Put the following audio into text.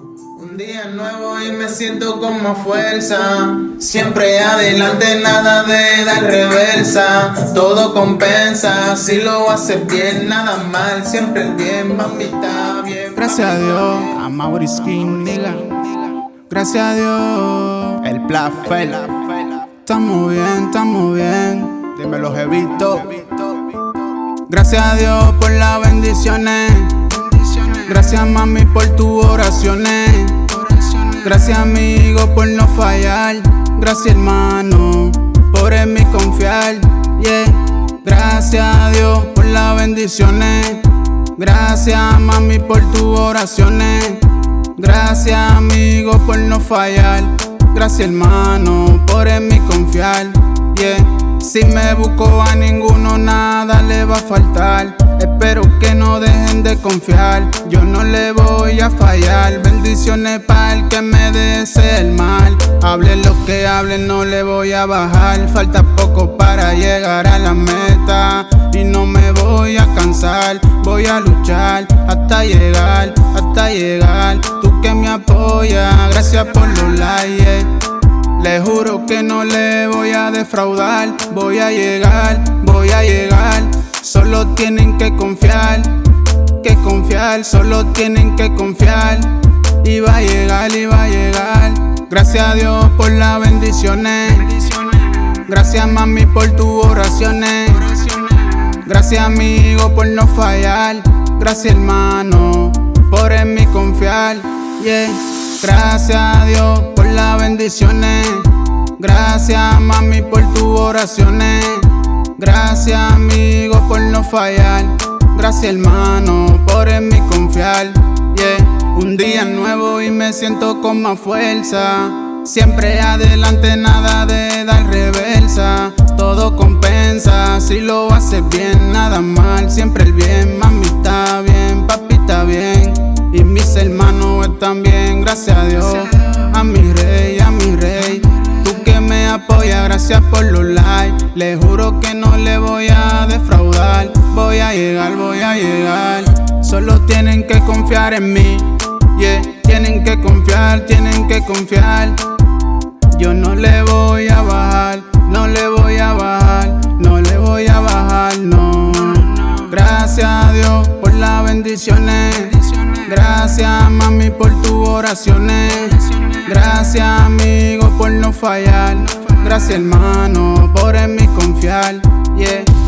Un día nuevo y me siento con más fuerza. Siempre adelante, nada de dar reversa. Todo compensa, si lo haces bien, nada mal. Siempre el bien, mami, está bien. Gracias a Dios, a Maurice King, nigga. Gracias a Dios, el Plafel. Estamos bien, estamos bien. Dímelo, jevito. Gracias a Dios por las bendiciones. Gracias mami por tus oraciones. Gracias amigo por no fallar. Gracias hermano por en mí confiar. Yeah. Gracias a Dios por las bendiciones. Gracias mami por tus oraciones. Gracias amigo por no fallar. Gracias hermano por en mí confiar. Yeah. Si me busco a ninguno nada le va a faltar. No dejen de confiar, yo no le voy a fallar. Bendiciones para el que me desee el mal. Hable lo que hable, no le voy a bajar. Falta poco para llegar a la meta. Y no me voy a cansar, voy a luchar hasta llegar, hasta llegar. Tú que me apoyas, gracias por los likes. Le juro que no le voy a defraudar, voy a llegar, voy a llegar. Solo tienen que confiar, que confiar, solo tienen que confiar. Y va a llegar, y va a llegar. Gracias a Dios por las bendiciones. Gracias mami por tus oraciones. Gracias amigo por no fallar. Gracias hermano por en mí confiar. Yeah. Gracias a Dios por las bendiciones. Gracias mami por tus oraciones. Gracias amigo Gracias hermano por en mí confiar. Un día nuevo y me siento con más fuerza. Siempre adelante, nada de dar reversa. Todo compensa si lo haces bien, nada mal. Siempre el bien, mami está bien, papi está bien. Y mis hermanos están bien, gracias a Dios. Gracias por los likes. Le juro que no le voy a defraudar. Voy a llegar, voy a llegar. Solo tienen que confiar en mí. Yeah, tienen que confiar, tienen que confiar. Yo no le voy a bajar, no le voy a bajar, no le voy a bajar, no. Gracias a Dios por las bendiciones. Gracias mami por tus oraciones. Gracias amigo por no fallar. Gracias hermano por en mí confiar. Yeah.